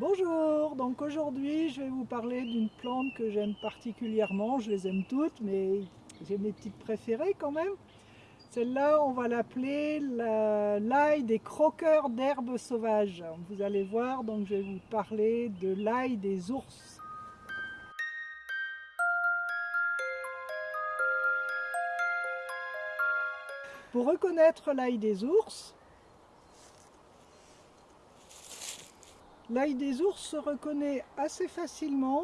Bonjour, donc aujourd'hui je vais vous parler d'une plante que j'aime particulièrement, je les aime toutes mais j'ai mes petites préférées quand même. Celle-là on va l'appeler l'ail des croqueurs d'herbes sauvages. Vous allez voir donc je vais vous parler de l'ail des ours. Pour reconnaître l'ail des ours, L'ail des ours se reconnaît assez facilement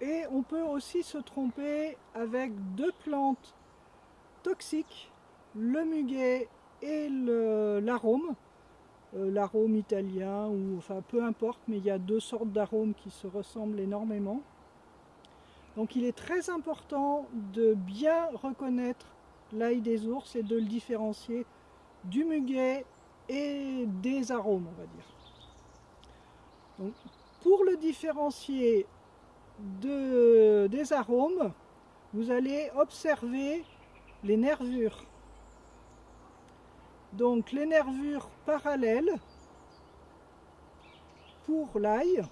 et on peut aussi se tromper avec deux plantes toxiques, le muguet et l'arôme, euh, l'arôme italien enfin peu importe, mais il y a deux sortes d'arômes qui se ressemblent énormément. Donc il est très important de bien reconnaître l'ail des ours et de le différencier du muguet et des arômes, on va dire pour le différencier des arômes, vous allez observer les nervures. Donc les nervures parallèles pour l'ail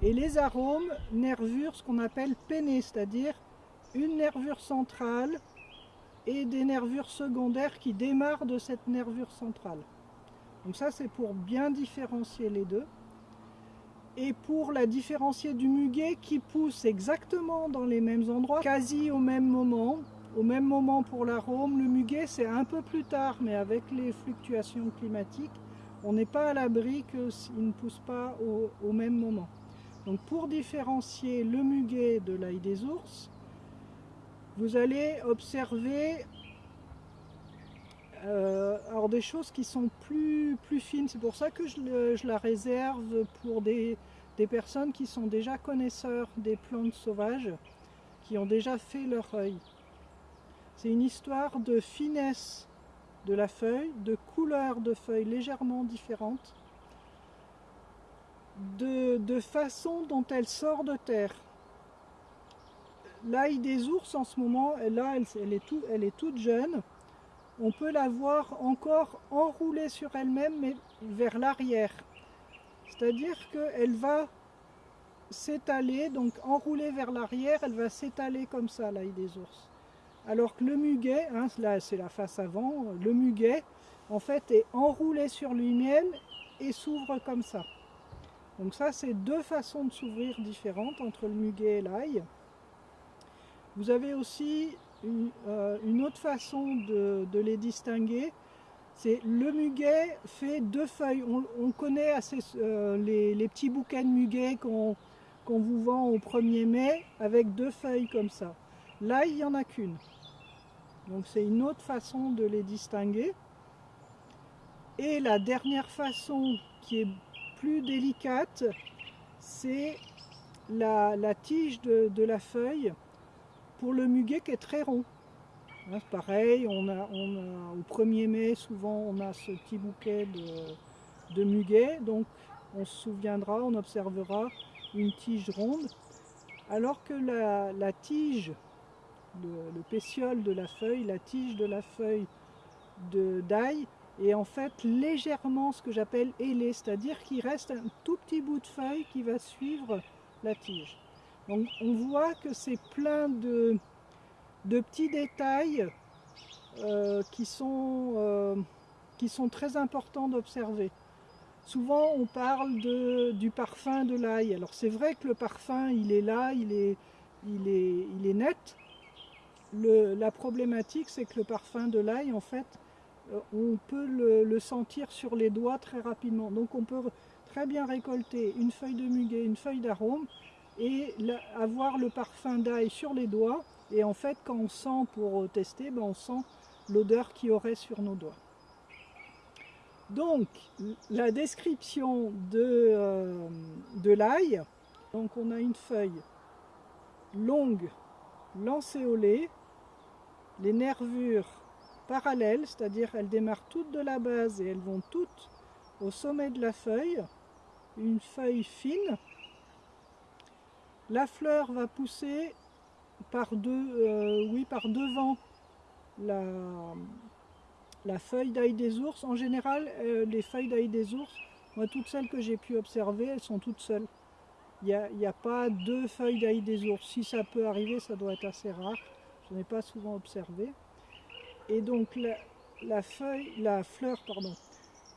et les arômes, nervures, ce qu'on appelle pennées, c'est-à-dire une nervure centrale et des nervures secondaires qui démarrent de cette nervure centrale. Donc ça c'est pour bien différencier les deux et pour la différencier du muguet qui pousse exactement dans les mêmes endroits, quasi au même moment, au même moment pour l'arôme. Le muguet c'est un peu plus tard, mais avec les fluctuations climatiques, on n'est pas à l'abri qu'il ne pousse pas au, même moment. Donc pour différencier le muguet de l'ail des ours, vous allez observer euh, alors des choses qui sont plus, plus fines, c'est pour ça que je, la réserve pour des, personnes qui sont déjà connaisseurs des plantes sauvages, qui ont déjà fait leur œil. C'est une histoire de finesse de la feuille, de couleur de feuilles légèrement différentes, de, façon dont elle sort de terre. L'ail des ours en ce moment, là elle, est, elle est toute jeune, on peut la voir encore enroulée sur elle-même, mais vers l'arrière. C'est-à-dire qu'elle va s'étaler, donc enroulée vers l'arrière, elle va s'étaler comme ça, l'ail des ours. Alors que le muguet, hein, là c'est la face avant, le muguet, en fait, est enroulé sur lui-même et s'ouvre comme ça. Donc ça, c'est deux façons de s'ouvrir différentes entre le muguet et l'ail. Vous avez aussi euh, une, autre façon de, les distinguer, c'est le muguet fait deux feuilles. On, connaît assez, euh, les, petits bouquets de muguet qu'on vous vend au 1er mai avec deux feuilles comme ça. Là, il n'y en a qu'une. Donc c'est une autre façon de les distinguer. Et la dernière façon qui est plus délicate, c'est la, tige de la feuille pour le muguet qui est très rond. Hein, pareil, on a, au 1er mai, souvent on a ce petit bouquet de, muguet, donc on se souviendra, on observera une tige ronde, alors que la, tige, le, pétiole de la feuille, la tige de la feuille d'ail est en fait légèrement ce que j'appelle ailée, c'est-à-dire qu'il reste un tout petit bout de feuille qui va suivre la tige. On voit que c'est plein de, petits détails euh, qui, sont, euh, qui sont très importants d'observer. Souvent on parle du parfum de l'ail. Alors c'est vrai que le parfum il est là, il est, net. la problématique c'est que le parfum de l'ail en fait euh, on peut le, sentir sur les doigts très rapidement. Donc on peut très bien récolter une feuille de muguet, une feuille d'arôme et avoir le parfum d'ail sur les doigts. Et en fait, quand on sent pour tester, ben on sent l'odeur qu'il y aurait sur nos doigts. Donc, la description de, euh, de l'ail, donc on a une feuille longue, lancéolée, les nervures parallèles, c'est-à-dire elles démarrent toutes de la base et elles vont toutes au sommet de la feuille, une feuille fine, la fleur va pousser par, deux, euh, oui, par devant la, feuille d'ail des ours. En général, euh, les feuilles d'ail des ours Moi, toutes celles que j'ai pu observer, elles sont toutes seules. Il n'y a, pas deux feuilles d'ail des ours. Si ça peut arriver, ça doit être assez rare. Je n'ai pas souvent observé. Et donc la, fleur,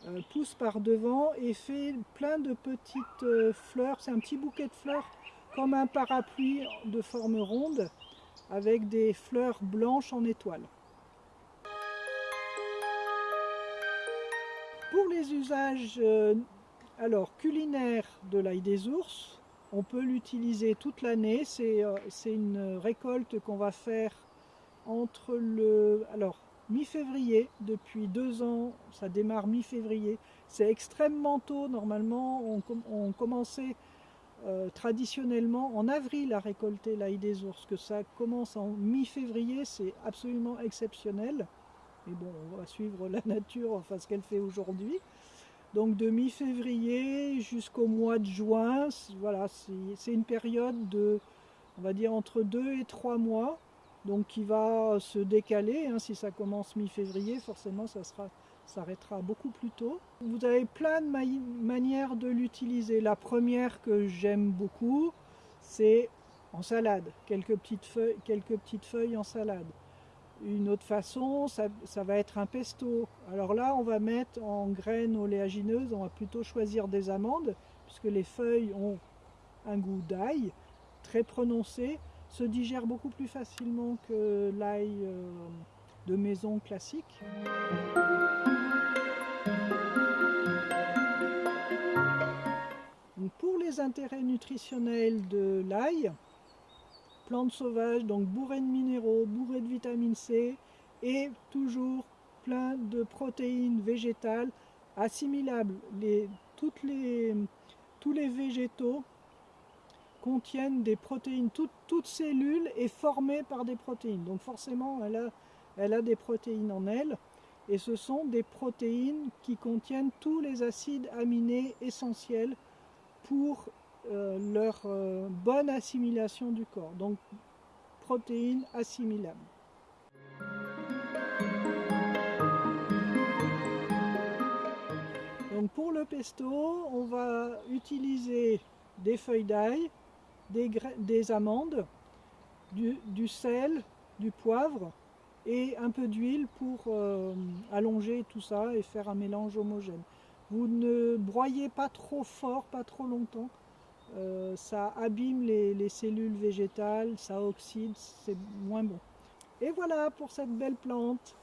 euh, pousse par devant et fait plein de petites fleurs. C'est un petit bouquet de fleurs comme un parapluie de forme ronde avec des fleurs blanches en étoile. Pour les usages euh, alors culinaires de l'ail des ours, on peut l'utiliser toute l'année. C'est une récolte qu'on va faire entre le... Alors, mi-février, depuis deux ans, ça démarre mi-février. C'est extrêmement tôt, normalement, on, commençait euh, traditionnellement en avril à récolter l'ail des ours, que ça commence en mi-février, c'est absolument exceptionnel. Mais bon, on va suivre la nature, enfin ce qu'elle fait aujourd'hui. Donc de mi-février jusqu'au mois de juin, voilà, c'est une période de, on va dire, entre deux et trois mois donc qui va se décaler. Hein, si ça commence mi-février, forcément ça s'arrêtera beaucoup plus tôt. Vous avez plein de manières de l'utiliser. La première que j'aime beaucoup, c'est en salade, quelques petites, feuilles, en salade. Une autre façon, ça, ça, va être un pesto. Alors là, on va mettre en graines oléagineuses, on va plutôt choisir des amandes, puisque les feuilles ont un goût d'ail très prononcé se digère beaucoup plus facilement que l'ail euh, de maison classique. Pour les intérêts nutritionnels de l'ail, plante sauvage, donc bourrée de minéraux, bourrée de vitamine C et toujours plein de protéines végétales assimilables. Les, toutes les, tous les végétaux contiennent des protéines. Toute, toute, cellule est formée par des protéines. Donc forcément, elle a, elle a des protéines en elle. Et ce sont des protéines qui contiennent tous les acides aminés essentiels pour euh, leur euh, bonne assimilation du corps. Donc protéines assimilables. Donc pour le pesto, on va utiliser des feuilles d'ail, des, amandes, du, sel, du poivre et un peu d'huile pour euh, allonger tout ça et faire un mélange homogène. Vous ne broyez pas trop fort, pas trop longtemps. Euh, ça abîme les, les cellules végétales, ça oxyde, c'est moins bon. Et voilà pour cette belle plante.